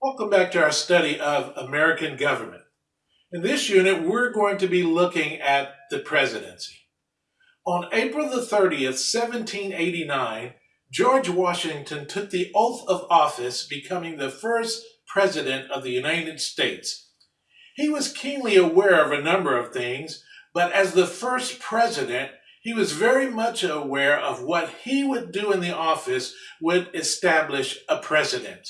Welcome back to our study of American government. In this unit, we're going to be looking at the presidency. On April the 30th, 1789, George Washington took the oath of office, becoming the first president of the United States. He was keenly aware of a number of things, but as the first president, he was very much aware of what he would do in the office would establish a president.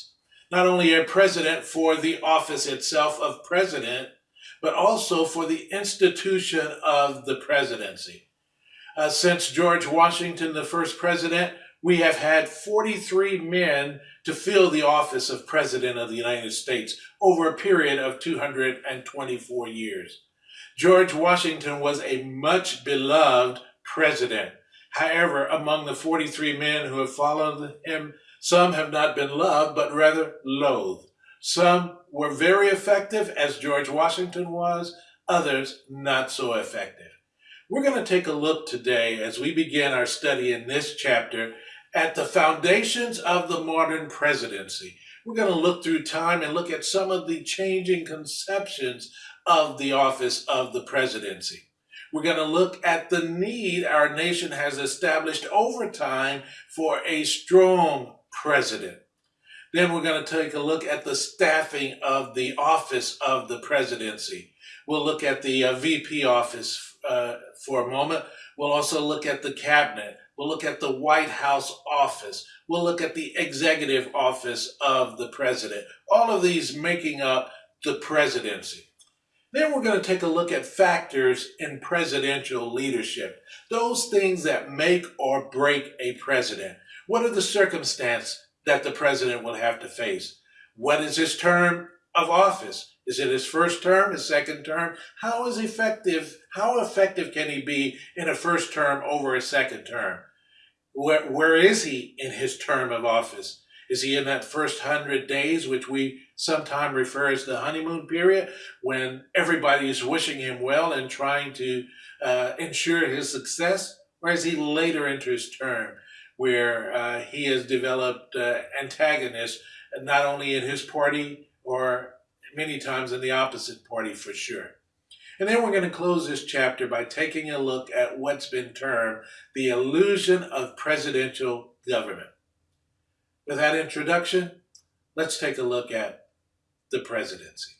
Not only a president for the office itself of president, but also for the institution of the presidency. Uh, since George Washington, the first president, we have had 43 men to fill the office of President of the United States over a period of 224 years. George Washington was a much beloved president. However, among the 43 men who have followed him, some have not been loved, but rather loathed. Some were very effective, as George Washington was, others not so effective. We're going to take a look today as we begin our study in this chapter at the foundations of the modern presidency. We're going to look through time and look at some of the changing conceptions of the office of the presidency. We're going to look at the need our nation has established over time for a strong president. Then we're going to take a look at the staffing of the office of the presidency. We'll look at the uh, VP office uh, for a moment. We'll also look at the cabinet. We'll look at the White House office. We'll look at the executive office of the president. All of these making up the presidency. Then we're going to take a look at factors in presidential leadership, those things that make or break a president. What are the circumstances that the president will have to face? What is his term of office? Is it his first term, his second term? How is effective? How effective can he be in a first term over a second term? Where, where is he in his term of office? Is he in that first hundred days, which we sometimes refer as the honeymoon period, when everybody is wishing him well and trying to uh, ensure his success? Or is he later into his term, where uh, he has developed uh, antagonists, not only in his party or many times in the opposite party for sure? And then we're going to close this chapter by taking a look at what's been termed the illusion of presidential government. With that introduction, let's take a look at the presidency.